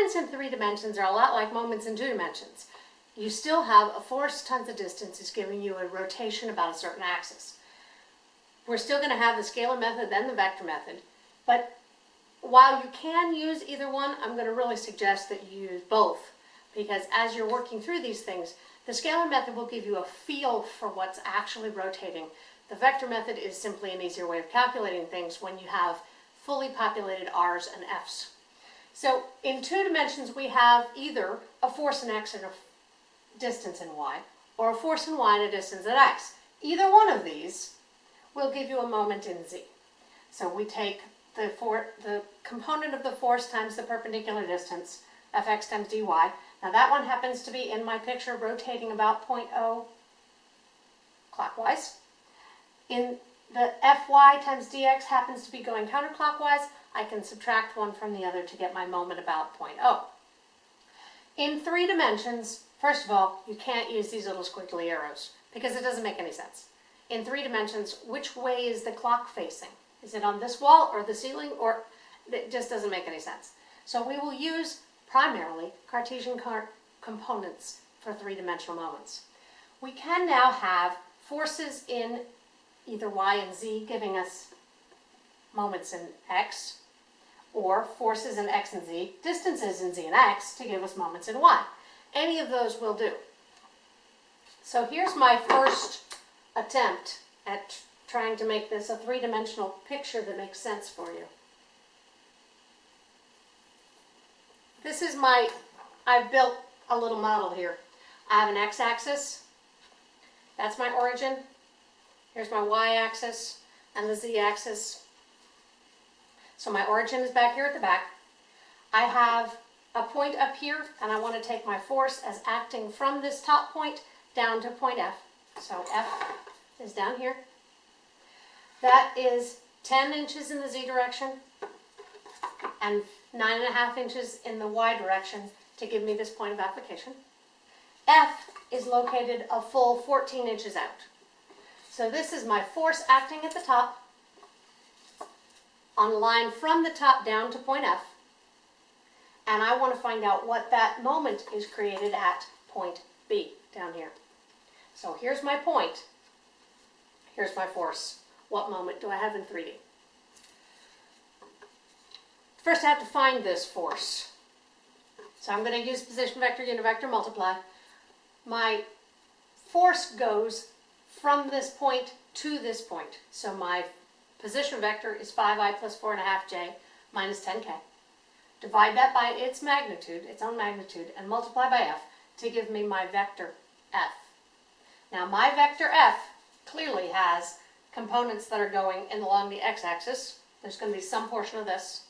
moments in three dimensions are a lot like moments in two dimensions. You still have a force times the distance is giving you a rotation about a certain axis. We're still going to have the scalar method and the vector method, but while you can use either one, I'm going to really suggest that you use both because as you're working through these things, the scalar method will give you a feel for what's actually rotating. The vector method is simply an easier way of calculating things when you have fully populated R's and F's. So in two dimensions, we have either a force in X and a distance in Y, or a force in Y and a distance in X. Either one of these will give you a moment in Z. So we take the, for, the component of the force times the perpendicular distance, fx times dy. Now that one happens to be in my picture rotating about 0.0 clockwise. In the fy times dx happens to be going counterclockwise. I can subtract one from the other to get my moment about 0.0. In three dimensions, first of all, you can't use these little squiggly arrows because it doesn't make any sense. In three dimensions, which way is the clock facing? Is it on this wall or the ceiling or it just doesn't make any sense. So we will use primarily Cartesian car components for three-dimensional moments. We can now have forces in either y and z giving us moments in x, or forces in x and z, distances in z and x to give us moments in y. Any of those will do. So here's my first attempt at trying to make this a three-dimensional picture that makes sense for you. This is my, I've built a little model here. I have an x-axis, that's my origin. Here's my y-axis and the z-axis. So my origin is back here at the back. I have a point up here and I want to take my force as acting from this top point down to point F. So F is down here. That is 10 inches in the z direction and nine and a half inches in the y direction to give me this point of application. F is located a full 14 inches out. So this is my force acting at the top on a line from the top down to point F. And I want to find out what that moment is created at point B down here. So here's my point. Here's my force. What moment do I have in 3D? First I have to find this force. So I'm going to use position vector, unit vector, multiply. My force goes from this point to this point. So my position vector is 5i plus 4.5j minus 10k. Divide that by its magnitude, its own magnitude, and multiply by f to give me my vector f. Now my vector f clearly has components that are going in along the x-axis. There's going to be some portion of this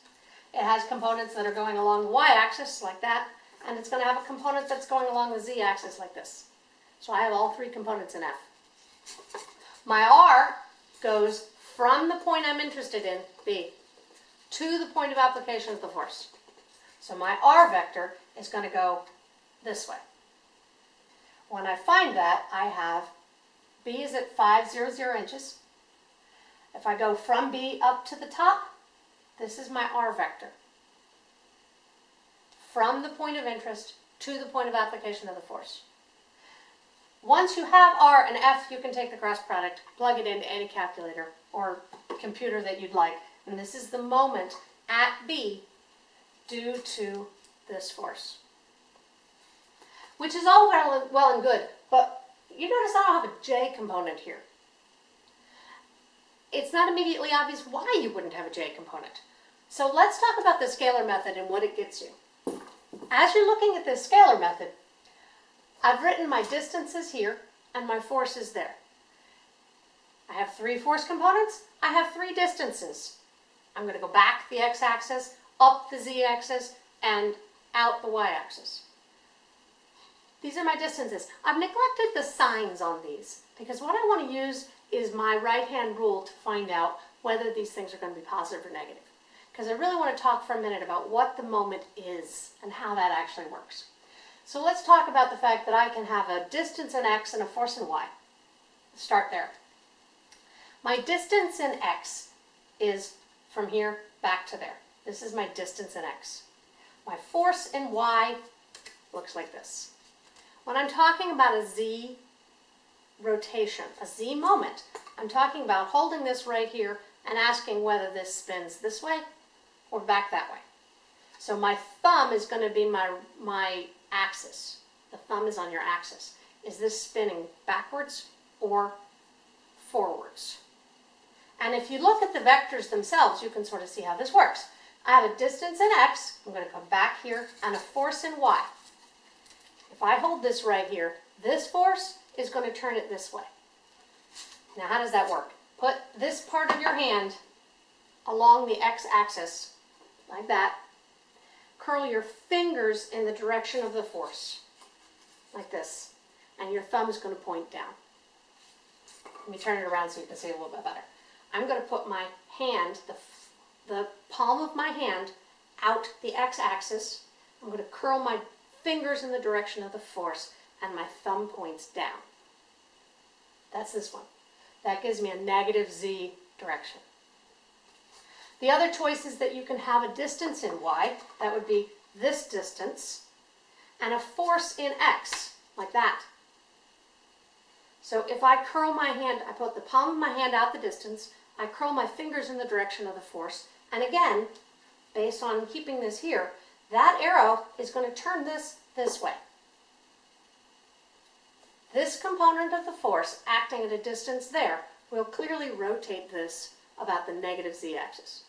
it has components that are going along the y-axis, like that, and it's going to have a component that's going along the z-axis, like this. So I have all three components in F. My R goes from the point I'm interested in, B, to the point of application of the force. So my R vector is going to go this way. When I find that, I have B is at 500 inches. If I go from B up to the top, this is my R vector. From the point of interest to the point of application of the force. Once you have R and F, you can take the cross product, plug it into any calculator or computer that you'd like. And this is the moment at B due to this force. Which is all well and, well and good, but you notice I don't have a J component here. It's not immediately obvious why you wouldn't have a J component. So let's talk about the scalar method and what it gets you. As you're looking at this scalar method, I've written my distances here and my forces there. I have three force components, I have three distances. I'm going to go back the x-axis, up the z-axis, and out the y-axis. These are my distances. I've neglected the signs on these because what I want to use is my right-hand rule to find out whether these things are going to be positive or negative because I really want to talk for a minute about what the moment is and how that actually works. So let's talk about the fact that I can have a distance in x and a force in y. start there. My distance in x is from here back to there. This is my distance in x. My force in y looks like this. When I'm talking about a z rotation, a z moment, I'm talking about holding this right here and asking whether this spins this way or back that way. So my thumb is going to be my, my axis. The thumb is on your axis. Is this spinning backwards or forwards? And if you look at the vectors themselves, you can sort of see how this works. I have a distance in x, I'm going to come back here, and a force in y. If I hold this right here, this force is going to turn it this way. Now how does that work? Put this part of your hand along the x-axis, like that. Curl your fingers in the direction of the force, like this. And your thumb is going to point down. Let me turn it around so you can see a little bit better. I'm going to put my hand, the, the palm of my hand, out the x-axis. I'm going to curl my fingers in the direction of the force, and my thumb points down. That's this one. That gives me a negative z direction. The other choice is that you can have a distance in y, that would be this distance, and a force in x, like that. So if I curl my hand, I put the palm of my hand out the distance, I curl my fingers in the direction of the force, and again, based on keeping this here, that arrow is going to turn this this way. This component of the force acting at a distance there will clearly rotate this about the negative z-axis.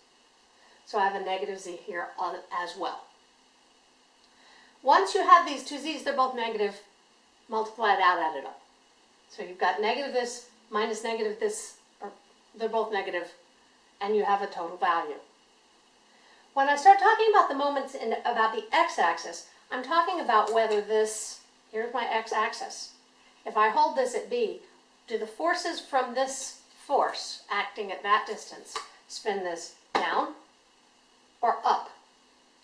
So I have a negative z here as well. Once you have these two z's, they're both negative, multiply it out, add it up. So you've got negative this minus negative this, or they're both negative, and you have a total value. When I start talking about the moments in about the x-axis, I'm talking about whether this, here's my x-axis. If I hold this at B, do the forces from this force acting at that distance spin this down or up?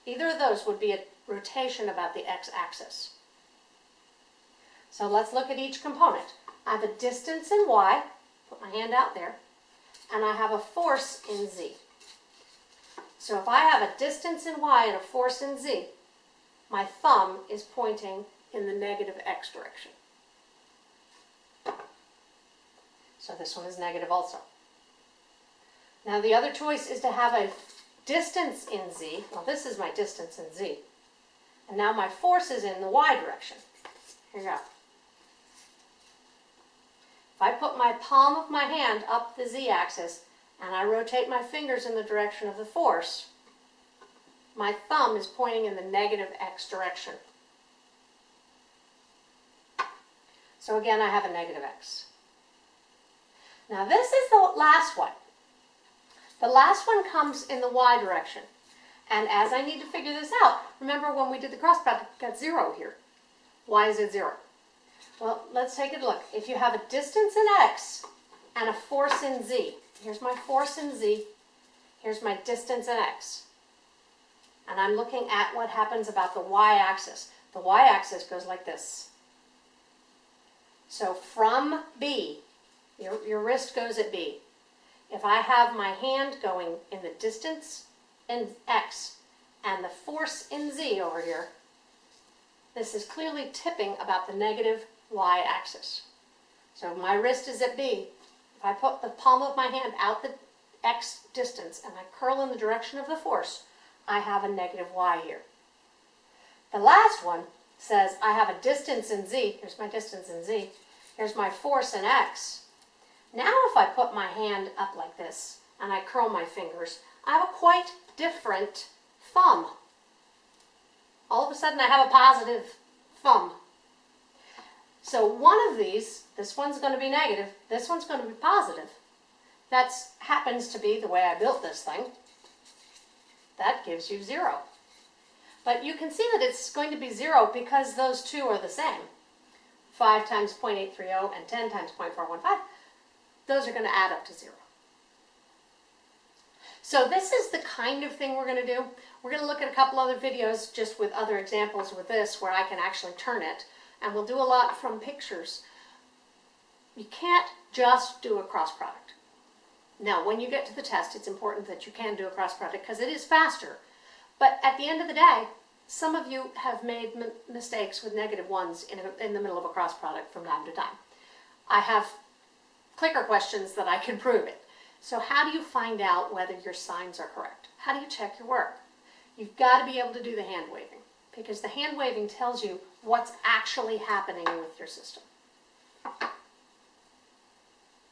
Either of those would be a rotation about the x-axis. So let's look at each component. I have a distance in y, put my hand out there, and I have a force in z. So if I have a distance in y and a force in z, my thumb is pointing in the negative x direction. So this one is negative also. Now the other choice is to have a distance in z. Well, this is my distance in z. And now my force is in the y direction. Here you go. If I put my palm of my hand up the z-axis and I rotate my fingers in the direction of the force, my thumb is pointing in the negative x direction. So again, I have a negative x. Now this is the last one. The last one comes in the y direction. And as I need to figure this out, remember when we did the cross product, got zero here. Why is it zero? Well, let's take a look. If you have a distance in x and a force in z, here's my force in z, here's my distance in x. And I'm looking at what happens about the y-axis. The y-axis goes like this. So from B, your, your wrist goes at B. If I have my hand going in the distance in x and the force in z over here, this is clearly tipping about the negative y-axis. So my wrist is at B. If I put the palm of my hand out the x distance and I curl in the direction of the force, I have a negative y here. The last one says I have a distance in z. Here's my distance in z. Here's my force in x. Now if I put my hand up like this and I curl my fingers, I have a quite different thumb. All of a sudden I have a positive thumb. So one of these, this one's going to be negative, this one's going to be positive. That happens to be the way I built this thing. That gives you zero. But you can see that it's going to be zero because those two are the same. 5 times 0.830 and 10 times 0.415, those are going to add up to zero. So this is the kind of thing we're going to do. We're going to look at a couple other videos just with other examples with this where I can actually turn it and we'll do a lot from pictures. You can't just do a cross product. Now, when you get to the test, it's important that you can do a cross product because it is faster. But at the end of the day, some of you have made mistakes with negative ones in, a, in the middle of a cross product from time to time. I have clicker questions that I can prove it. So how do you find out whether your signs are correct? How do you check your work? You've got to be able to do the hand waving because the hand waving tells you what's actually happening with your system.